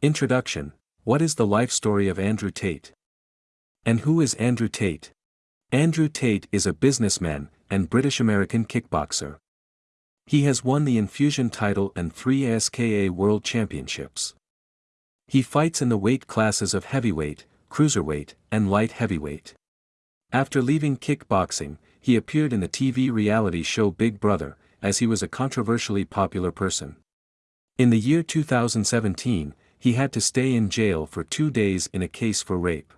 Introduction What is the life story of Andrew Tate? And who is Andrew Tate? Andrew Tate is a businessman and British American kickboxer. He has won the Enfusion title and three ISKA World Championships. He fights in the weight classes of heavyweight, cruiserweight, and light heavyweight. After leaving kickboxing, he appeared in the TV reality show Big Brother, as he was a controversially popular person. In the year 2017, he had to stay in jail for two days in a case for rape.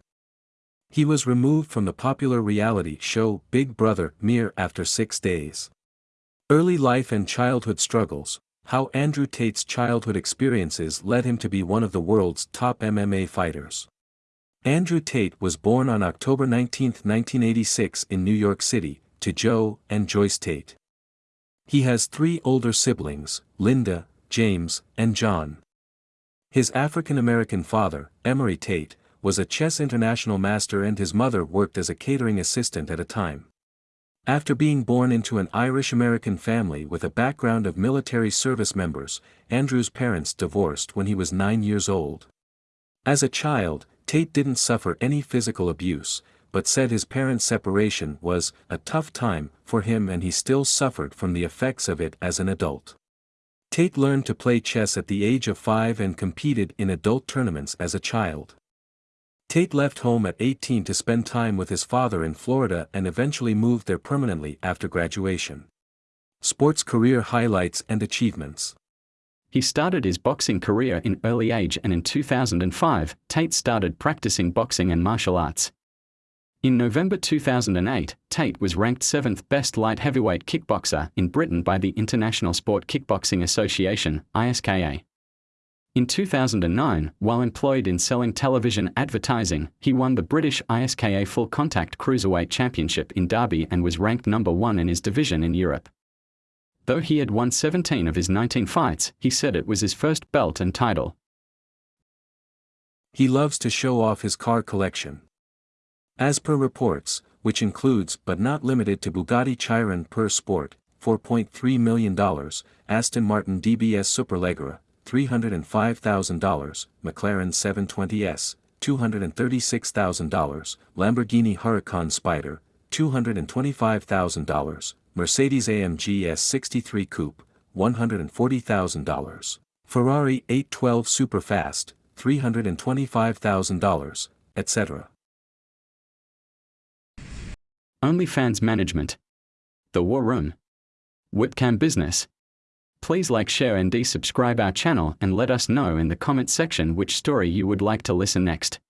He was removed from the popular reality show Big Brother mere after six days. Early life and childhood struggles, how Andrew Tate's childhood experiences led him to be one of the world's top MMA fighters. Andrew Tate was born on October 19, 1986 in New York City, to Joe and Joyce Tate. He has three older siblings, Linda, James, and John. His African American father, Emory Tate, was a chess international master and his mother worked as a catering assistant at a time. After being born into an Irish-American family with a background of military service members, Andrew's parents divorced when he was nine years old. As a child, Tate didn't suffer any physical abuse, but said his parents' separation was a tough time for him and he still suffered from the effects of it as an adult. Tate learned to play chess at the age of five and competed in adult tournaments as a child. Tate left home at 18 to spend time with his father in Florida and eventually moved there permanently after graduation. Sports career highlights and achievements. He started his boxing career in early age and in 2005, Tate started practicing boxing and martial arts. In November 2008, Tate was ranked 7th best light heavyweight kickboxer in Britain by the International Sport Kickboxing Association, ISKA. In 2009, while employed in selling television advertising, he won the British ISKA Full Contact Cruiserweight Championship in Derby and was ranked number one in his division in Europe. Though he had won 17 of his 19 fights, he said it was his first belt and title. He loves to show off his car collection. As per reports, which includes but not limited to Bugatti Chiron Pur Sport, $4.3 million, Aston Martin DBS Superleggera, $305,000, McLaren 720S, $236,000, Lamborghini Huracan Spider, $225,000, Mercedes AMG S63 Coupe, $140,000, Ferrari 812 Superfast, $325,000, etc. OnlyFans Management. The War Room. Webcam Business. Please like, share, and subscribe our channel and let us know in the comment section which story you would like to listen next.